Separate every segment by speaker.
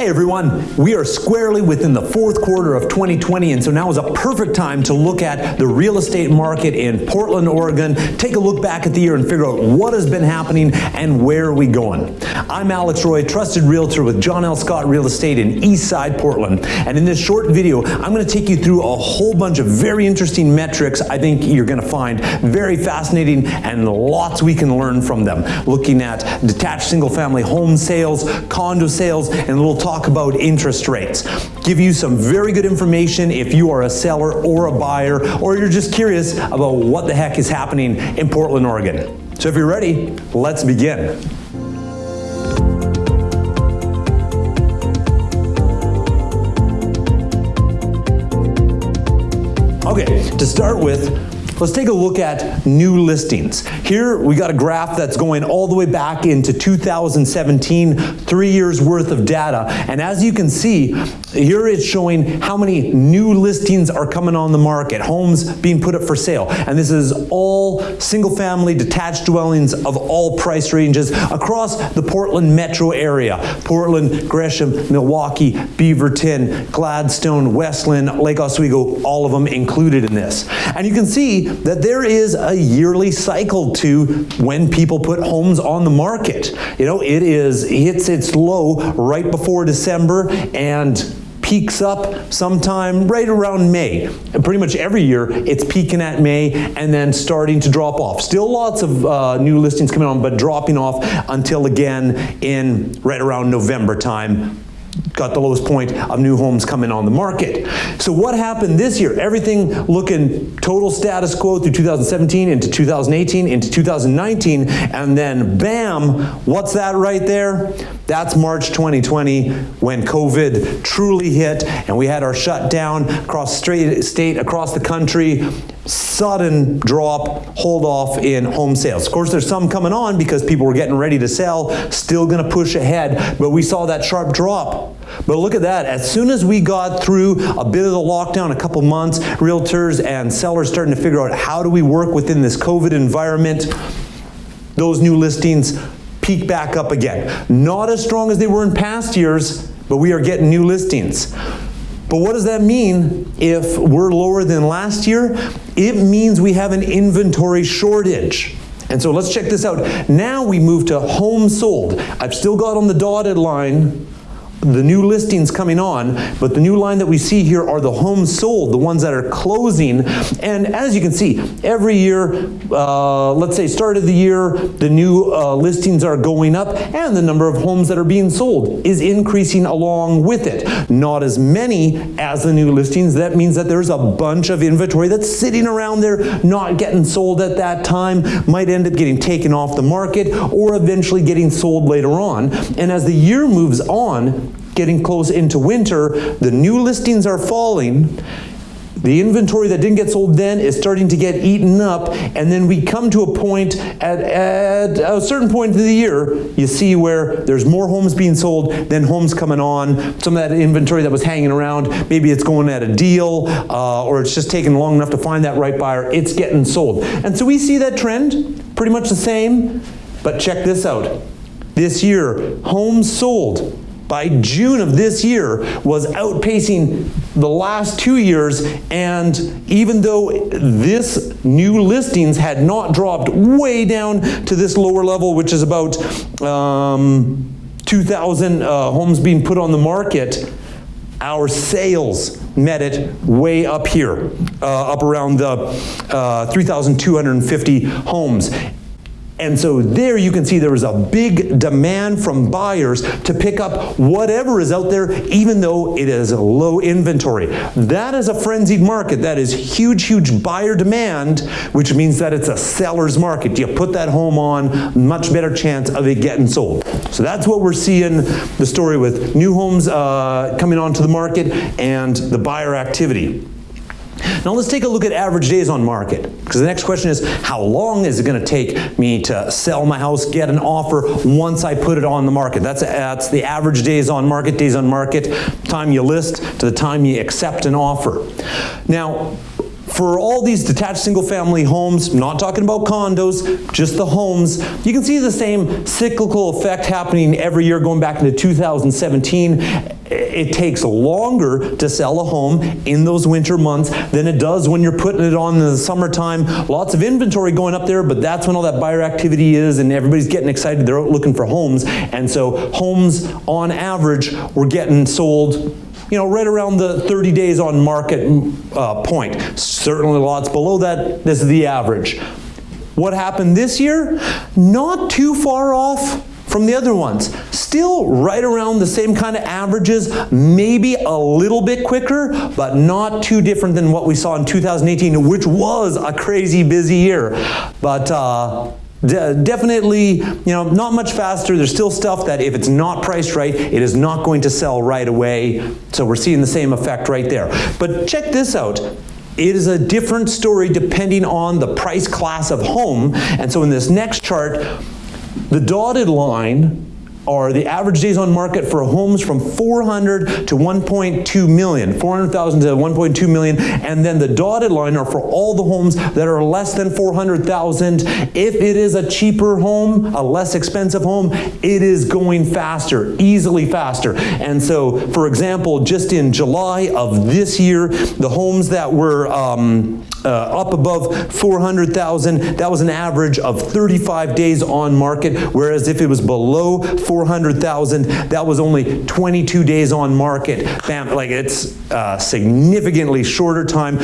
Speaker 1: Hey everyone, we are squarely within the fourth quarter of 2020 and so now is a perfect time to look at the real estate market in Portland, Oregon, take a look back at the year and figure out what has been happening and where are we going. I'm Alex Roy, trusted realtor with John L. Scott Real Estate in Eastside, Portland. And in this short video, I'm gonna take you through a whole bunch of very interesting metrics I think you're gonna find very fascinating and lots we can learn from them. Looking at detached single family home sales, condo sales, and a little talk about interest rates. Give you some very good information if you are a seller or a buyer, or you're just curious about what the heck is happening in Portland, Oregon. So if you're ready, let's begin. Okay, to start with, Let's take a look at new listings. Here we got a graph that's going all the way back into 2017, three years worth of data. And as you can see, here it's showing how many new listings are coming on the market, homes being put up for sale. And this is all single family detached dwellings of all price ranges across the Portland metro area. Portland, Gresham, Milwaukie, Beaverton, Gladstone, West Linn, Lake Oswego, all of them included in this. And you can see that there is a yearly cycle to when people put homes on the market. You know, it is hits its low right before December and peaks up sometime right around May. And pretty much every year it's peaking at May and then starting to drop off. Still lots of uh, new listings coming on, but dropping off until again in right around November time got the lowest point of new homes coming on the market. So what happened this year? Everything looking total status quo through 2017 into 2018 into 2019 and then bam, what's that right there? That's March 2020 when COVID truly hit and we had our shutdown across state, across the country sudden drop, hold off in home sales. Of course, there's some coming on because people were getting ready to sell, still gonna push ahead, but we saw that sharp drop. But look at that, as soon as we got through a bit of the lockdown, a couple months, realtors and sellers starting to figure out how do we work within this COVID environment, those new listings peak back up again. Not as strong as they were in past years, but we are getting new listings. But what does that mean if we're lower than last year? It means we have an inventory shortage. And so let's check this out. Now we move to home sold. I've still got on the dotted line the new listings coming on, but the new line that we see here are the homes sold, the ones that are closing. And as you can see, every year, uh, let's say start of the year, the new uh, listings are going up and the number of homes that are being sold is increasing along with it. Not as many as the new listings. That means that there's a bunch of inventory that's sitting around there, not getting sold at that time, might end up getting taken off the market or eventually getting sold later on. And as the year moves on, getting close into winter, the new listings are falling. The inventory that didn't get sold then is starting to get eaten up, and then we come to a point at, at a certain point of the year, you see where there's more homes being sold than homes coming on. Some of that inventory that was hanging around, maybe it's going at a deal, uh, or it's just taking long enough to find that right buyer, it's getting sold. And so we see that trend, pretty much the same, but check this out. This year, homes sold by June of this year was outpacing the last two years and even though this new listings had not dropped way down to this lower level which is about um, 2,000 uh, homes being put on the market our sales met it way up here, uh, up around the uh, 3,250 homes. And so there you can see there is a big demand from buyers to pick up whatever is out there, even though it is low inventory. That is a frenzied market. That is huge, huge buyer demand, which means that it's a seller's market. You put that home on, much better chance of it getting sold. So that's what we're seeing the story with new homes uh, coming onto the market and the buyer activity. Now let's take a look at average days on market. Because the next question is, how long is it going to take me to sell my house, get an offer once I put it on the market? That's, that's the average days on market, days on market, time you list to the time you accept an offer. Now, for all these detached single family homes, not talking about condos, just the homes, you can see the same cyclical effect happening every year going back into 2017. It takes longer to sell a home in those winter months than it does when you're putting it on in the summertime. Lots of inventory going up there, but that's when all that buyer activity is and everybody's getting excited. They're out looking for homes. And so homes on average were getting sold you know, right around the 30 days on market uh, point. Certainly lots below that, this is the average. What happened this year? Not too far off from the other ones. Still right around the same kind of averages, maybe a little bit quicker, but not too different than what we saw in 2018, which was a crazy busy year. But uh, De definitely, you know, not much faster. There's still stuff that if it's not priced right, it is not going to sell right away. So we're seeing the same effect right there. But check this out. It is a different story depending on the price class of home. And so in this next chart, the dotted line are the average days on market for homes from 400 to 1.2 million, 400,000 to 1.2 million, and then the dotted line are for all the homes that are less than 400,000. If it is a cheaper home, a less expensive home, it is going faster, easily faster. And so, for example, just in July of this year, the homes that were um, uh, up above 400,000, that was an average of 35 days on market, whereas if it was below 400,000, that was only 22 days on market. Bam, like it's a significantly shorter time.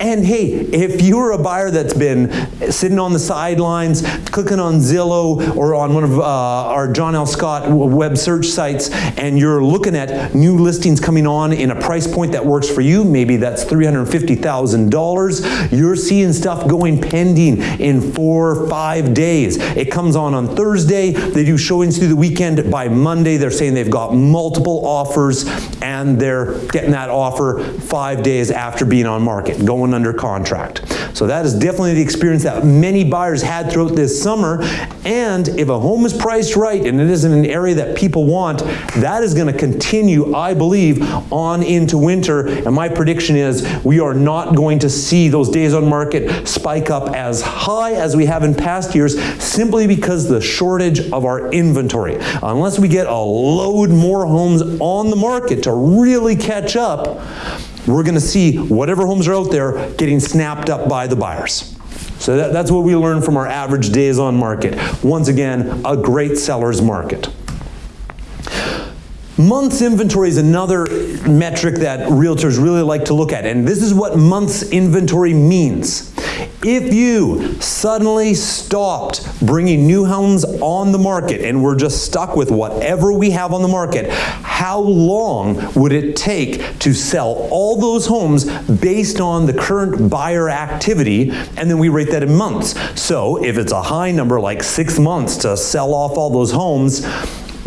Speaker 1: And hey, if you're a buyer that's been sitting on the sidelines, clicking on Zillow or on one of uh, our John L. Scott web search sites, and you're looking at new listings coming on in a price point that works for you, maybe that's $350,000, you're seeing stuff going pending in four or five days. It comes on on Thursday. They do showings through the weekend. By Monday, they're saying they've got multiple offers and they're getting that offer five days after being on market, going under contract. So that is definitely the experience that many buyers had throughout this summer. And if a home is priced right and it is in an area that people want, that is going to continue, I believe, on into winter. And my prediction is we are not going to see those days on market spike up as high as we have in past years simply because the shortage of our inventory. Unless we get a load more homes on the market to really catch up, we're going to see whatever homes are out there getting snapped up by the buyers. So that, that's what we learned from our average days on market. Once again, a great seller's market. Months inventory is another metric that realtors really like to look at, and this is what months inventory means. If you suddenly stopped bringing new homes on the market and we're just stuck with whatever we have on the market, how long would it take to sell all those homes based on the current buyer activity? And then we rate that in months. So if it's a high number like six months to sell off all those homes,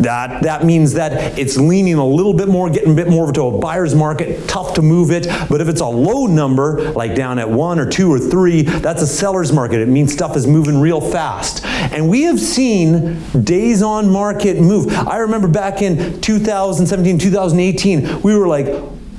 Speaker 1: that, that means that it's leaning a little bit more, getting a bit more to a buyer's market, tough to move it. But if it's a low number, like down at one or two or three, that's a seller's market. It means stuff is moving real fast. And we have seen days on market move. I remember back in 2017, 2018, we were like,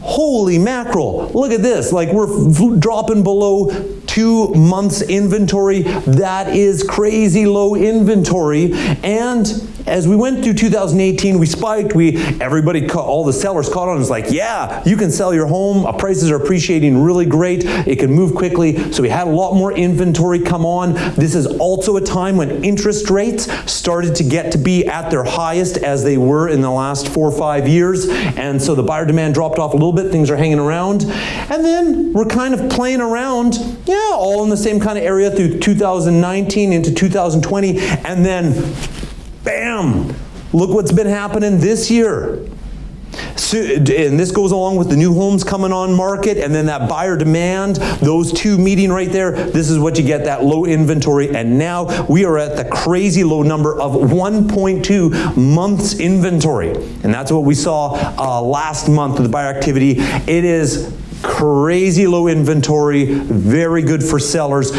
Speaker 1: holy mackerel, look at this. Like we're dropping below two months inventory. That is crazy low inventory. And as we went through 2018, we spiked. We everybody, all the sellers caught on. It's like, yeah, you can sell your home. Uh, prices are appreciating really great. It can move quickly. So we had a lot more inventory come on. This is also a time when interest rates started to get to be at their highest as they were in the last four or five years. And so the buyer demand dropped off a little bit. Things are hanging around. And then we're kind of playing around, yeah, all in the same kind of area through 2019 into 2020. And then Bam! Look what's been happening this year. So, and this goes along with the new homes coming on market and then that buyer demand, those two meeting right there, this is what you get, that low inventory. And now we are at the crazy low number of 1.2 months inventory. And that's what we saw uh, last month with the buyer activity. It is crazy low inventory, very good for sellers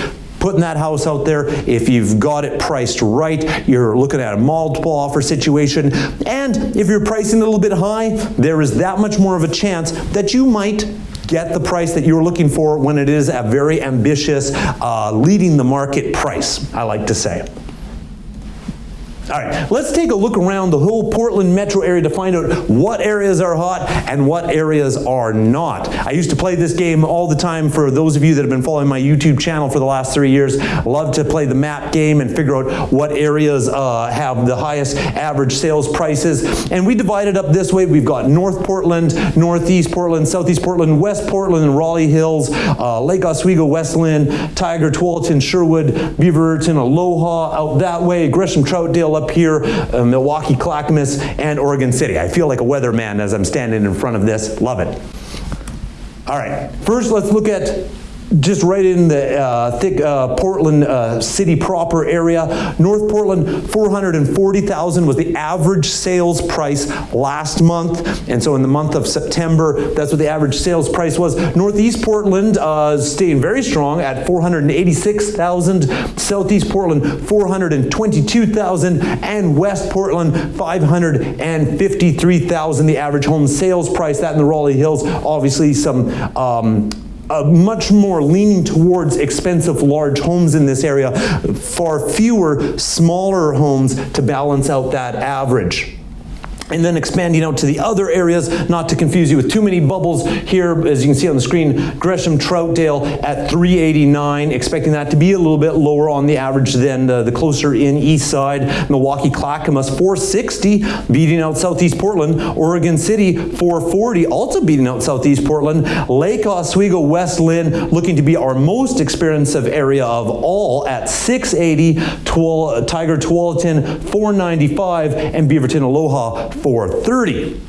Speaker 1: putting that house out there. If you've got it priced right, you're looking at a multiple offer situation. And if you're pricing a little bit high, there is that much more of a chance that you might get the price that you're looking for when it is a very ambitious, uh, leading the market price, I like to say. All right, let's take a look around the whole Portland metro area to find out what areas are hot and what areas are not. I used to play this game all the time for those of you that have been following my YouTube channel for the last three years. Love to play the map game and figure out what areas uh, have the highest average sales prices. And we divided up this way. We've got North Portland, Northeast Portland, Southeast Portland, West Portland, Raleigh Hills, uh, Lake Oswego, West Linn, Tigard, Tualatin, Sherwood, Beaverton, Aloha, out that way, Gresham, Troutdale, up here, uh, Milwaukie, Clackamas, and Oregon City. I feel like a weatherman as I'm standing in front of this. Love it. All right, first let's look at just right in the uh, thick uh, Portland uh, city proper area. North Portland, 440,000 was the average sales price last month. And so in the month of September, that's what the average sales price was. Northeast Portland uh, staying very strong at 486,000. Southeast Portland, 422,000. And West Portland, 553,000, the average home sales price. That in the Raleigh Hills, obviously some um, uh, much more leaning towards expensive large homes in this area, far fewer smaller homes to balance out that average and then expanding out to the other areas, not to confuse you with too many bubbles here, as you can see on the screen, Gresham Troutdale at 389, expecting that to be a little bit lower on the average than the, the closer in east side. Milwaukie Clackamas 460, beating out Southeast Portland. Oregon City 440, also beating out Southeast Portland. Lake Oswego West Linn looking to be our most expensive area of all at 680, Twal Tigard Tualatin 495, and Beaverton Aloha 430.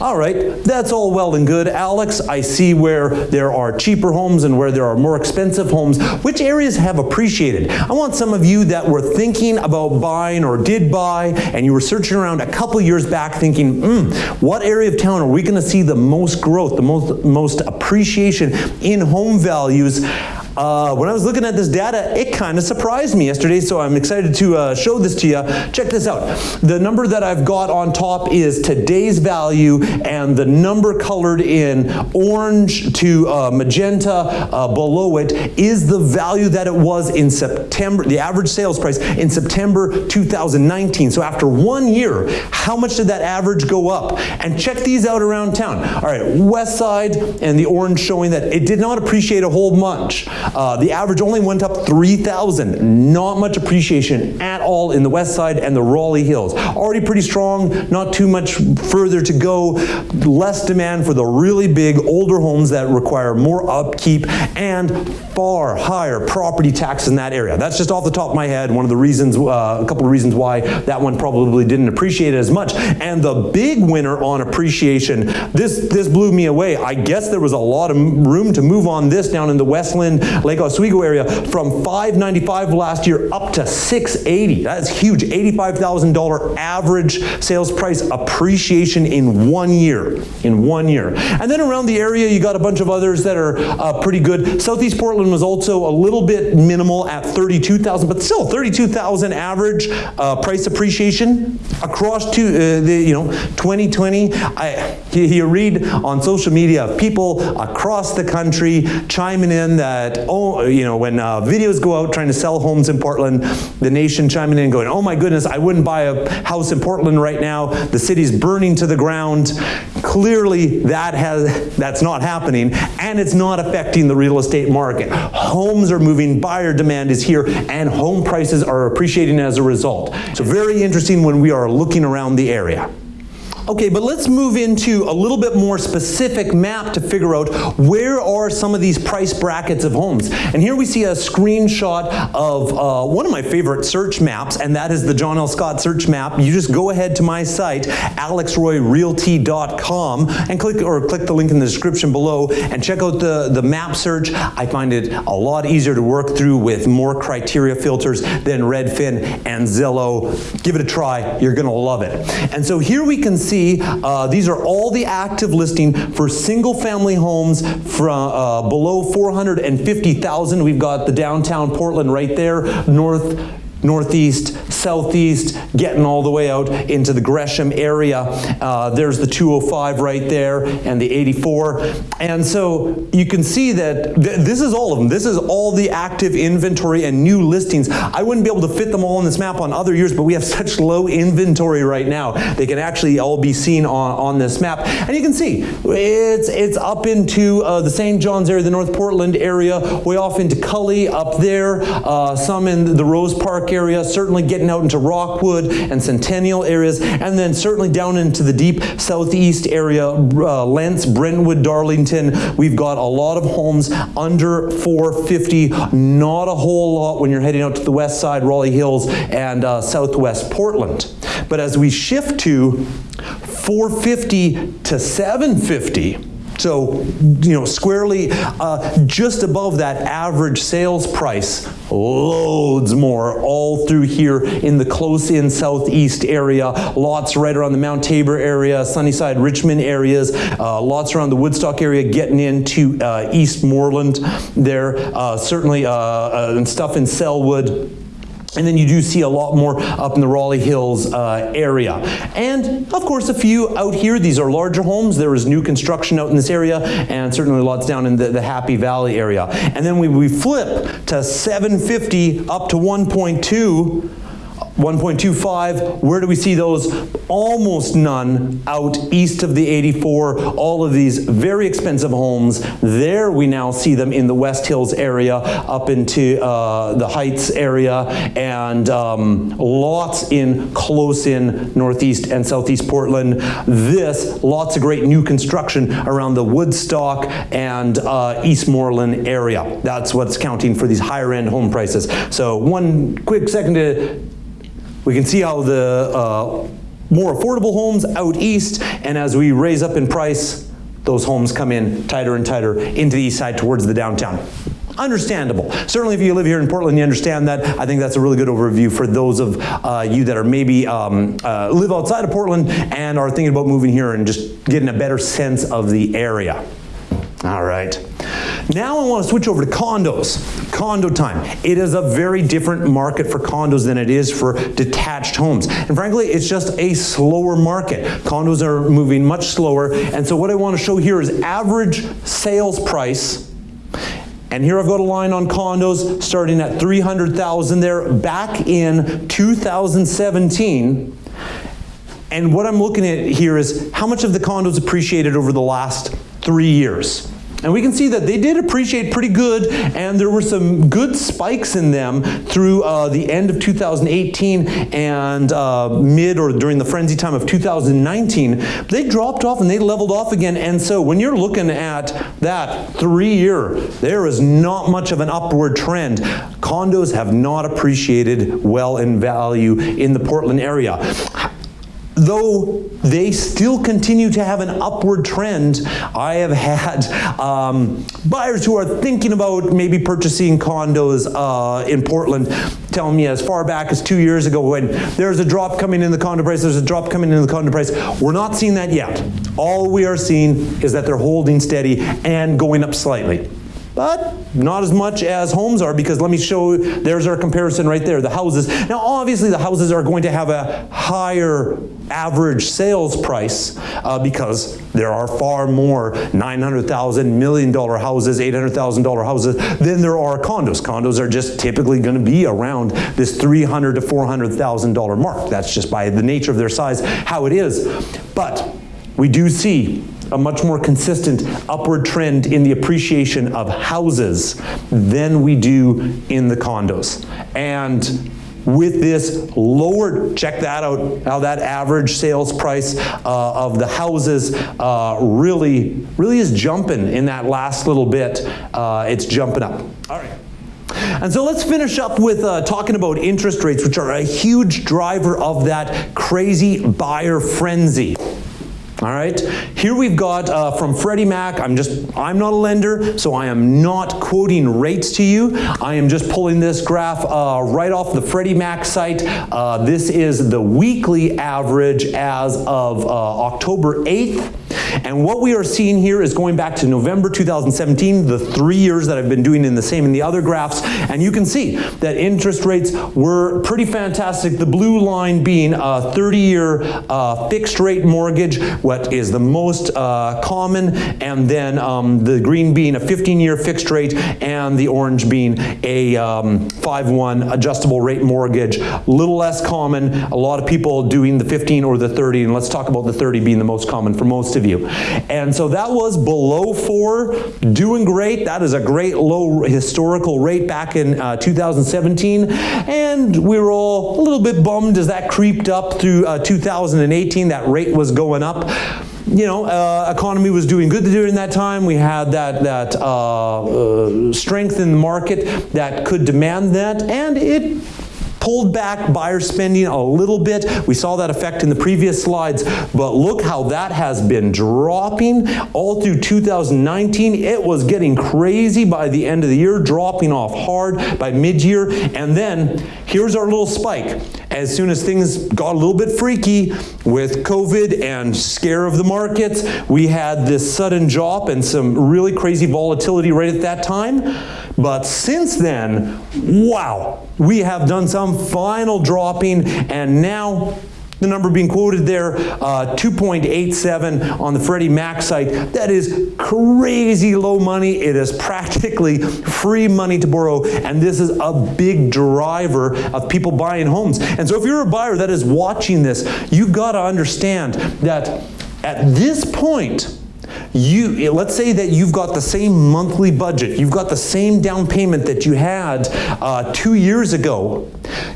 Speaker 1: All right, that's all well and good. Alex, I see where there are cheaper homes and where there are more expensive homes. Which areas have appreciated? I want some of you that were thinking about buying or did buy and you were searching around a couple years back thinking, hmm, what area of town are we going to see the most growth, the most, most appreciation in home values? Uh, when I was looking at this data, it kind of surprised me yesterday, so I'm excited to uh, show this to you. Check this out. The number that I've got on top is today's value, and the number colored in orange to uh, magenta uh, below it is the value that it was in September, the average sales price in September 2019. So after one year, how much did that average go up? And check these out around town. All right, west side and the orange showing that it did not appreciate a whole bunch. Uh, the average only went up 3,000. Not much appreciation at all in the west side and the Raleigh Hills. Already pretty strong, not too much further to go. Less demand for the really big older homes that require more upkeep and far higher property tax in that area. That's just off the top of my head. One of the reasons, uh, a couple of reasons why that one probably didn't appreciate it as much. And the big winner on appreciation, this, this blew me away. I guess there was a lot of room to move on this down in the West Linn Lake Oswego area from 595 last year up to 680. That's huge. $85,000 average sales price appreciation in one year. In one year. And then around the area, you got a bunch of others that are uh, pretty good. Southeast Portland was also a little bit minimal at 32,000, but still 32,000 average uh, price appreciation across to uh, the you know 2020. I, you read on social media of people across the country chiming in that oh, you know, when uh, videos go out trying to sell homes in Portland, the nation chiming in going, oh my goodness, I wouldn't buy a house in Portland right now. The city's burning to the ground. Clearly that has, that's not happening and it's not affecting the real estate market. Homes are moving, buyer demand is here and home prices are appreciating as a result. So very interesting when we are looking around the area. Okay, but let's move into a little bit more specific map to figure out where are some of these price brackets of homes. And here we see a screenshot of uh, one of my favorite search maps, and that is the John L. Scott search map. You just go ahead to my site, alexroyrealty.com, and click or click the link in the description below and check out the, the map search. I find it a lot easier to work through with more criteria filters than Redfin and Zillow. Give it a try, you're gonna love it. And so here we can see see, uh, these are all the active listing for single family homes from uh, below 450,000. We've got the downtown Portland right there, north, northeast, southeast, getting all the way out into the Gresham area. Uh, there's the 205 right there and the 84. And so you can see that th this is all of them. This is all the active inventory and new listings. I wouldn't be able to fit them all on this map on other years, but we have such low inventory right now. They can actually all be seen on, on this map. And you can see it's, it's up into uh, the St. John's area, the North Portland area, way off into Cully up there, uh, some in the Rose Park area, certainly getting out into Rockwood and Centennial areas, and then certainly down into the deep southeast area, uh, Lents, Brentwood, Darlington. We've got a lot of homes under 450, not a whole lot when you're heading out to the west side, Raleigh Hills, and uh, southwest Portland. But as we shift to 450 to 750, so, you know, squarely uh, just above that average sales price, loads more all through here in the close-in southeast area, lots right around the Mount Tabor area, Sunnyside, Richmond areas, uh, lots around the Woodstock area getting into uh, Eastmoreland there, uh, certainly uh, uh, and stuff in Sellwood, and then you do see a lot more up in the Raleigh Hills uh, area. And of course, a few out here. These are larger homes. There is new construction out in this area, and certainly lots down in the, the Happy Valley area. And then we, we flip to 750 up to 1.2 1.25, where do we see those? Almost none out east of the 84. All of these very expensive homes. There we now see them in the West Hills area, up into uh, the Heights area, and um, lots in close in Northeast and Southeast Portland. This, lots of great new construction around the Woodstock and uh, Eastmoreland area. That's what's counting for these higher end home prices. So one quick second to we can see how the uh, more affordable homes out east, and as we raise up in price, those homes come in tighter and tighter into the east side towards the downtown. Understandable. Certainly if you live here in Portland, you understand that. I think that's a really good overview for those of uh, you that are maybe um, uh, live outside of Portland and are thinking about moving here and just getting a better sense of the area. All right. Now I want to switch over to condos. Condo time. It is a very different market for condos than it is for detached homes. And frankly, it's just a slower market. Condos are moving much slower. And so what I want to show here is average sales price and here I've got a line on condos starting at 300,000 there back in 2017. And what I'm looking at here is how much of the condos appreciated over the last three years. And we can see that they did appreciate pretty good, and there were some good spikes in them through uh, the end of 2018 and uh, mid or during the frenzy time of 2019. They dropped off and they leveled off again. And so when you're looking at that three year, there is not much of an upward trend. Condos have not appreciated well in value in the Portland area though they still continue to have an upward trend, I have had um, buyers who are thinking about maybe purchasing condos uh, in Portland telling me as far back as two years ago when there's a drop coming in the condo price, there's a drop coming in the condo price. We're not seeing that yet. All we are seeing is that they're holding steady and going up slightly but not as much as homes are because let me show there's our comparison right there, the houses. Now obviously the houses are going to have a higher average sales price uh, because there are far more $900,000 million houses, $800,000 houses than there are condos. Condos are just typically going to be around this $300 to $400,000 mark. That's just by the nature of their size, how it is. But we do see a much more consistent upward trend in the appreciation of houses than we do in the condos. And with this lower, check that out, how that average sales price uh, of the houses uh, really, really is jumping in that last little bit. Uh, it's jumping up. All right. And so let's finish up with uh, talking about interest rates, which are a huge driver of that crazy buyer frenzy. All right, here we've got uh, from Freddie Mac, I'm just, I'm not a lender, so I am not quoting rates to you. I am just pulling this graph uh, right off the Freddie Mac site. Uh, this is the weekly average as of uh, October 8th. And what we are seeing here is going back to November 2017, the three years that I've been doing in the same in the other graphs, and you can see that interest rates were pretty fantastic. The blue line being a 30-year uh, fixed rate mortgage, what is the most uh, common, and then um, the green being a 15-year fixed rate, and the orange being a 5-1 um, adjustable rate mortgage. A little less common, a lot of people doing the 15 or the 30, and let's talk about the 30 being the most common for most of you. And so that was below four, doing great. That is a great low historical rate back in uh, 2017. And we were all a little bit bummed as that creeped up through uh, 2018. That rate was going up you know, uh, economy was doing good during that time. We had that, that uh, uh, strength in the market that could demand that, and it pulled back buyer spending a little bit. We saw that effect in the previous slides, but look how that has been dropping all through 2019. It was getting crazy by the end of the year, dropping off hard by mid-year, and then here's our little spike. As soon as things got a little bit freaky with COVID and scare of the markets, we had this sudden drop and some really crazy volatility right at that time. But since then, wow, we have done some final dropping and now the number being quoted there, uh, 2.87 on the Freddie Mac site. That is crazy low money. It is practically free money to borrow, and this is a big driver of people buying homes. And so if you're a buyer that is watching this, you've got to understand that at this point, you let's say that you've got the same monthly budget, you've got the same down payment that you had uh, two years ago.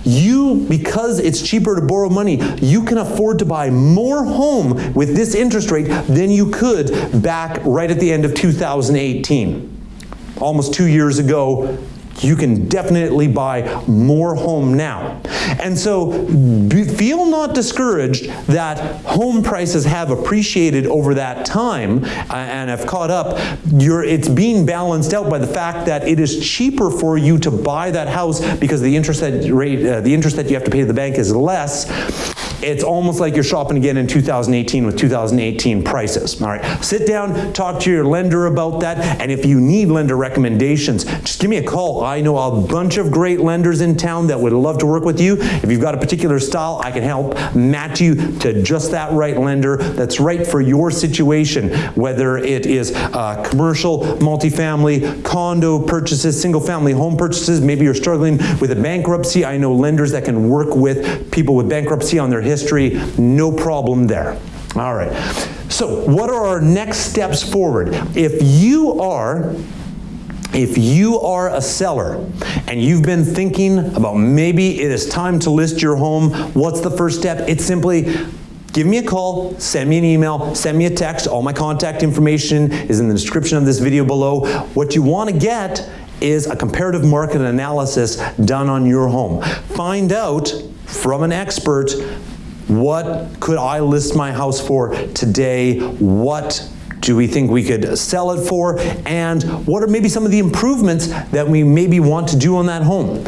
Speaker 1: You, because it's cheaper to borrow money, you can afford to buy more home with this interest rate than you could back right at the end of 2018. Almost two years ago, you can definitely buy more home now. And so feel not discouraged that home prices have appreciated over that time uh, and have caught up. You're, it's being balanced out by the fact that it is cheaper for you to buy that house because the interest that rate, uh, the interest that you have to pay to the bank is less it's almost like you're shopping again in 2018 with 2018 prices. All right, sit down, talk to your lender about that, and if you need lender recommendations, just give me a call. I know a bunch of great lenders in town that would love to work with you. If you've got a particular style, I can help match you to just that right lender that's right for your situation, whether it is uh, commercial, multifamily, condo purchases, single family home purchases, maybe you're struggling with a bankruptcy. I know lenders that can work with people with bankruptcy on their no problem there. All right. So what are our next steps forward? If you are if you are a seller and you've been thinking about maybe it is time to list your home, what's the first step? It's simply give me a call, send me an email, send me a text. All my contact information is in the description of this video below. What you want to get is a comparative market analysis done on your home. Find out from an expert what could I list my house for today? What do we think we could sell it for? And what are maybe some of the improvements that we maybe want to do on that home?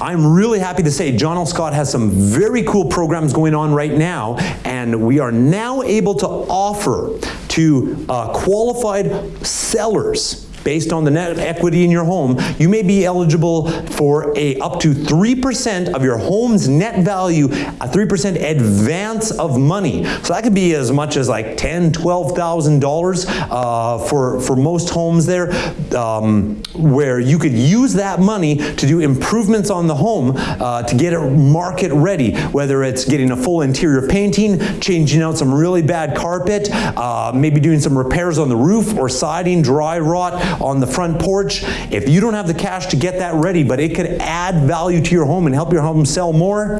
Speaker 1: I'm really happy to say John L. Scott has some very cool programs going on right now, and we are now able to offer to uh, qualified sellers based on the net equity in your home, you may be eligible for a up to 3% of your home's net value, a 3% advance of money. So that could be as much as like ten, twelve thousand dollars uh, for for most homes there, um, where you could use that money to do improvements on the home uh, to get it market ready. Whether it's getting a full interior painting, changing out some really bad carpet, uh, maybe doing some repairs on the roof or siding, dry rot, on the front porch. If you don't have the cash to get that ready, but it could add value to your home and help your home sell more,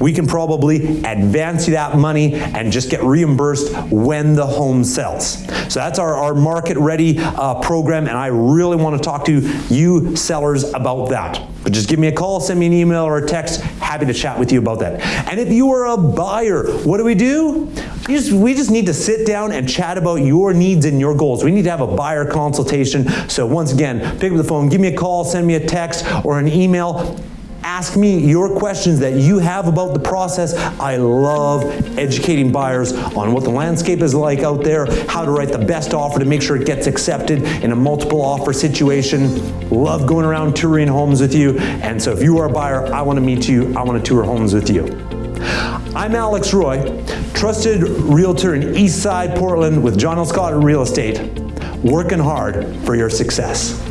Speaker 1: we can probably advance you that money and just get reimbursed when the home sells. So that's our, our market ready uh, program and I really want to talk to you sellers about that. But just give me a call, send me an email or a text, happy to chat with you about that. And if you are a buyer, what do we do? Just, we just need to sit down and chat about your needs and your goals. We need to have a buyer consultation. So once again, pick up the phone, give me a call, send me a text or an email ask me your questions that you have about the process. I love educating buyers on what the landscape is like out there, how to write the best offer to make sure it gets accepted in a multiple offer situation. Love going around touring homes with you. And so if you are a buyer, I want to meet you. I want to tour homes with you. I'm Alex Roy, trusted realtor in Eastside Portland with John L. Scott Real Estate, working hard for your success.